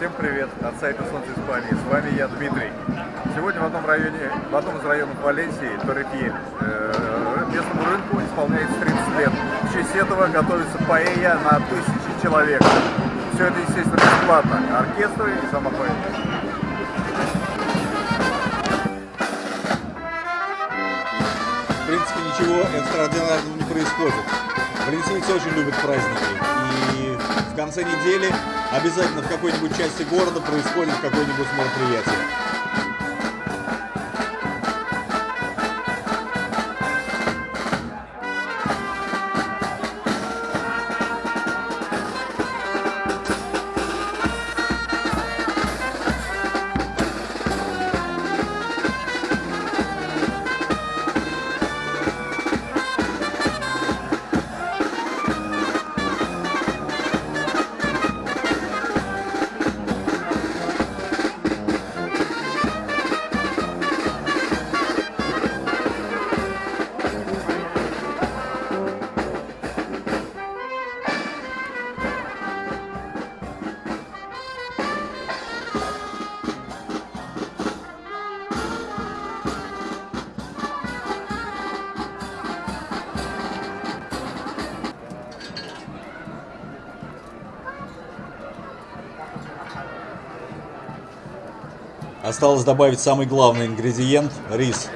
Всем привет от сайта Солнце Испании. С вами я, Дмитрий. Сегодня в одном районе, в одном из районов Валенсии, Торрефье, э, местному рынку исполняется 30 лет. В честь этого готовится паэя на тысячи человек. Все это, естественно, бесплатно. Оркестр и сама паэя. В принципе, ничего экстраординарного не происходит. Валентинцы очень любят праздники. И в конце недели обязательно в какой-нибудь части города происходит какое-нибудь мероприятие. Осталось добавить самый главный ингредиент – рис.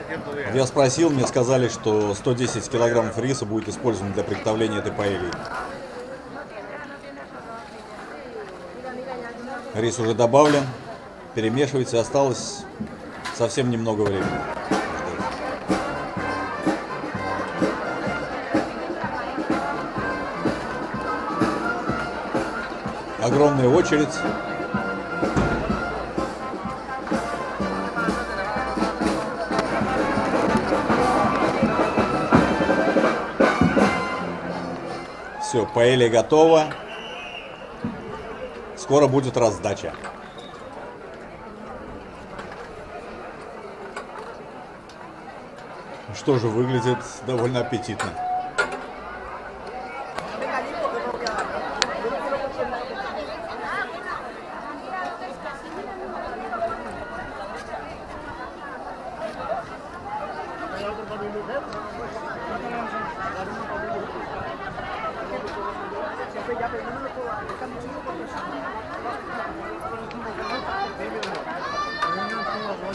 Я спросил, мне сказали, что 110 килограммов риса будет использовано для приготовления этой паэльи. Рис уже добавлен, перемешивается, осталось совсем немного времени. Огромная очередь. Все, паэлья готова. Скоро будет раздача. Что же, выглядит довольно аппетитно.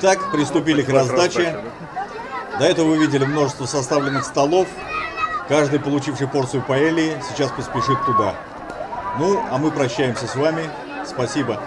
Так, приступили к раздаче. До этого вы видели множество составленных столов. Каждый, получивший порцию паэльи, сейчас поспешит туда. Ну, а мы прощаемся с вами. Спасибо.